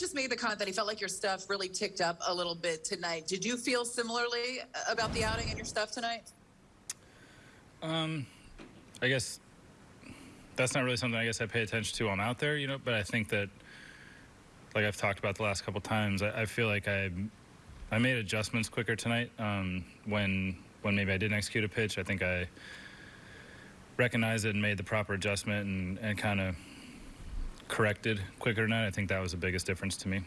just made the comment that he felt like your stuff really ticked up a little bit tonight. Did you feel similarly about the outing and your stuff tonight? Um, I guess that's not really something I guess I pay attention to when I'm out there, you know. But I think that, like I've talked about the last couple times, I, I feel like I I made adjustments quicker tonight um, when when maybe I didn't execute a pitch. I think I recognized it and made the proper adjustment and, and kind of corrected quicker tonight. I think that was the biggest difference to me.